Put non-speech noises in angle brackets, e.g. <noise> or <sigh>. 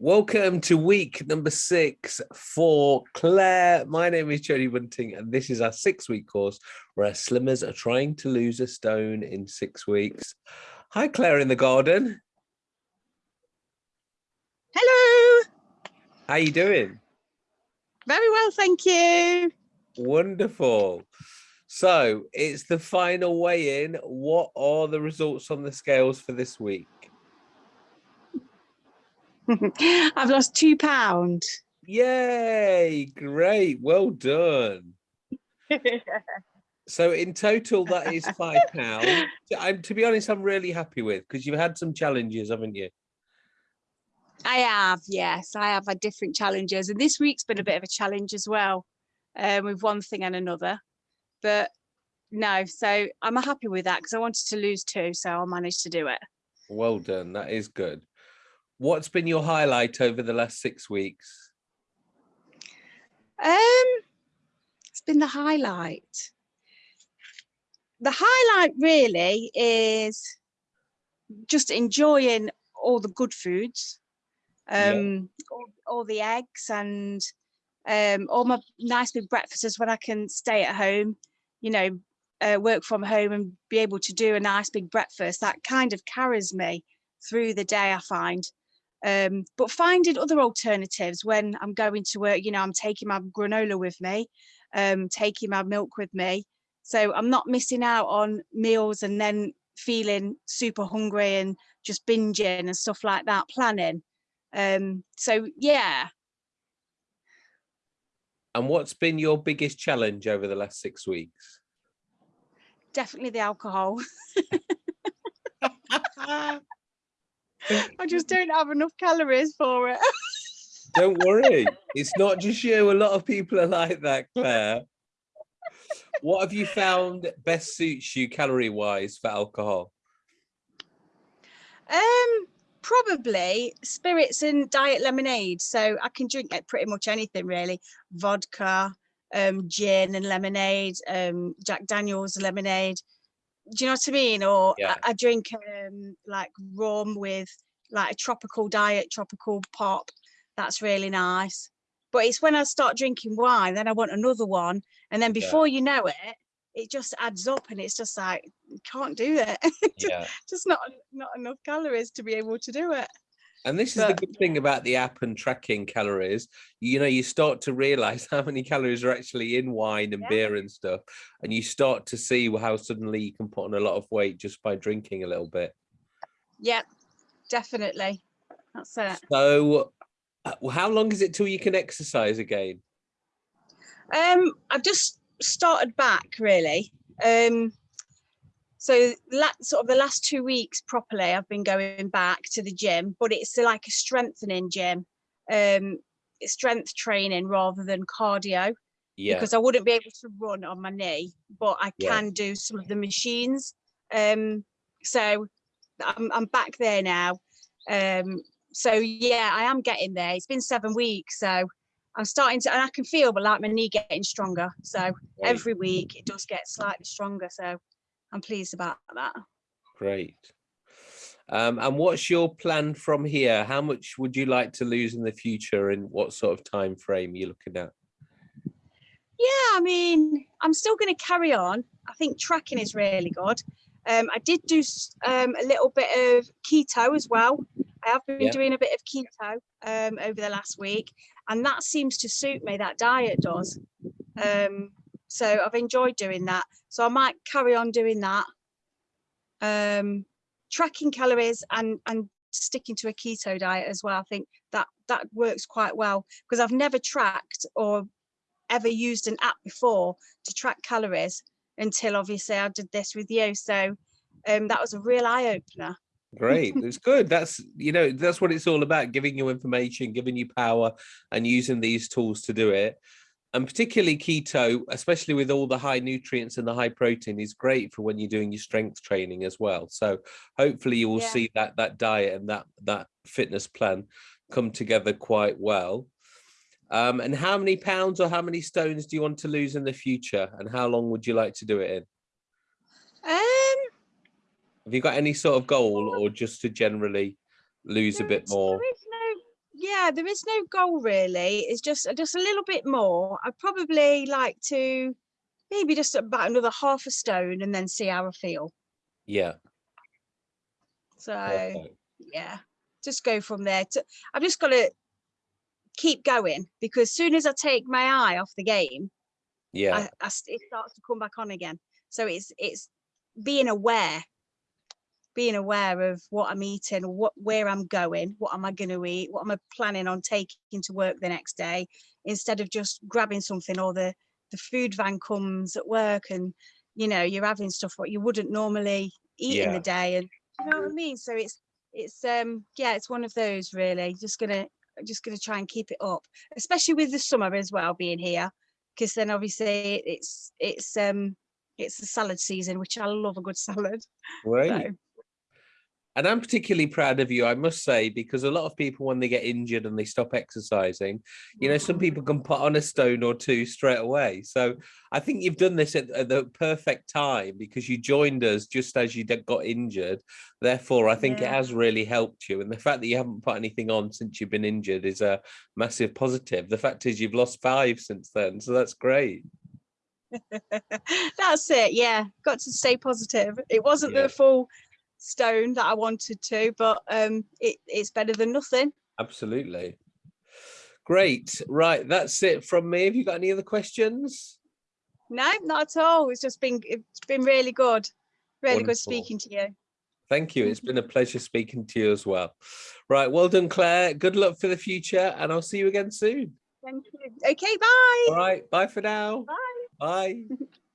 Welcome to week number six for Claire. My name is Jody Bunting, and this is our six week course where slimmers are trying to lose a stone in six weeks. Hi, Claire in the garden. Hello. How are you doing? Very well, thank you. Wonderful. So it's the final weigh in. What are the results on the scales for this week? <laughs> I've lost two pound. Yay, great, well done. <laughs> so in total, that is <laughs> five pounds. I'm to be honest, I'm really happy with because you've had some challenges, haven't you? I have, yes, I have had different challenges, and this week's been a bit of a challenge as well, um, with one thing and another. But no, so I'm happy with that because I wanted to lose two, so I managed to do it. Well done, that is good. What's been your highlight over the last six weeks? Um, it's been the highlight. The highlight really is just enjoying all the good foods, um, yeah. all, all, the eggs and um, all my nice big breakfasts when I can stay at home, you know, uh, work from home and be able to do a nice big breakfast. That kind of carries me through the day, I find um, but finding other alternatives when I'm going to work, you know, I'm taking my granola with me, um, taking my milk with me. So I'm not missing out on meals and then feeling super hungry and just binging and stuff like that, planning. Um, so yeah. And what's been your biggest challenge over the last six weeks? Definitely the alcohol. <laughs> <laughs> I just don't have enough calories for it. <laughs> don't worry. It's not just you. A lot of people are like that, Claire. What have you found best suits you calorie wise for alcohol? Um, probably spirits and diet lemonade. So I can drink like pretty much anything really. Vodka, um, gin and lemonade, um, Jack Daniels lemonade do you know what I mean? Or yeah. I, I, drink um, like rum with like a tropical diet, tropical pop. That's really nice. But it's when I start drinking wine, then I want another one. And then before yeah. you know it, it just adds up and it's just like, can't do it. <laughs> just, yeah. just not, not enough calories to be able to do it. And this is but, the good thing about the app and tracking calories. You know, you start to realize <laughs> how many calories are actually in wine and yeah. beer and stuff. And you start to see how suddenly you can put on a lot of weight just by drinking a little bit. Yeah, definitely. That's it. So uh, how long is it till you can exercise again? Um, I've just started back really. Um, so sort of the last two weeks properly i've been going back to the gym but it's like a strengthening gym um strength training rather than cardio yeah because i wouldn't be able to run on my knee but i can yeah. do some of the machines um so i'm, I'm back there now um so yeah i am getting there it's been seven weeks so i'm starting to and i can feel but like my knee getting stronger so right. every week it does get slightly stronger so I'm pleased about that. Great. Um, and what's your plan from here? How much would you like to lose in the future and what sort of time frame are you looking at? Yeah, I mean, I'm still going to carry on. I think tracking is really good. Um, I did do um, a little bit of keto as well. I have been yeah. doing a bit of keto um, over the last week, and that seems to suit me. That diet does. Um, so I've enjoyed doing that. So I might carry on doing that. Um, tracking calories and, and sticking to a keto diet as well. I think that that works quite well because I've never tracked or ever used an app before to track calories until obviously I did this with you. So um, that was a real eye opener. Great. It's good. That's, you know, that's what it's all about, giving you information, giving you power and using these tools to do it and particularly keto, especially with all the high nutrients and the high protein is great for when you're doing your strength training as well. So hopefully you will yeah. see that that diet and that that fitness plan come together quite well. Um, and how many pounds or how many stones do you want to lose in the future? And how long would you like to do it in? Um, Have you got any sort of goal or just to generally lose a bit more? There is no, yeah, there is no goal really. It's just just a little bit more. I'd probably like to maybe just about another half a stone and then see how I feel. Yeah. So perfect. yeah, just go from there. To, I've just got to keep going because soon as I take my eye off the game, Yeah. I, I it starts to come back on again. So it's it's being aware, being aware of what I'm eating, what where I'm going, what am I going to eat, what am I planning on taking to work the next day, instead of just grabbing something or the the food van comes at work and you know you're having stuff what you wouldn't normally eat in the day and you know what I mean. So it's it's um yeah it's one of those really just gonna just gonna try and keep it up, especially with the summer as well being here because then obviously it's it's um it's the salad season which i love a good <laughs> salad Great. so And I'm particularly proud of you, I must say, because a lot of people, when they get injured and they stop exercising, you know, some people can put on a stone or two straight away. So I think you've done this at, at the perfect time because you joined us just as you got injured. Therefore, I think it has really helped you. And the fact that you haven't put anything on since you've been injured is a massive positive. The fact is, you've lost five since then. So that's great. <laughs> that's it yeah got to stay positive it wasn't Yeah. the full stone that i wanted to but um it, it's better than nothing Absolutely. Great. Right. That's it from me. Have you got any other questions? no not at all it's just been it's been really good really good speaking to you Thank you. It's <laughs> been a pleasure speaking to you as well. Right. Well done, Claire. Good luck for the future, and I'll see you again soon. thank you okay bye All right. Bye for now. Bye. Bye. <laughs>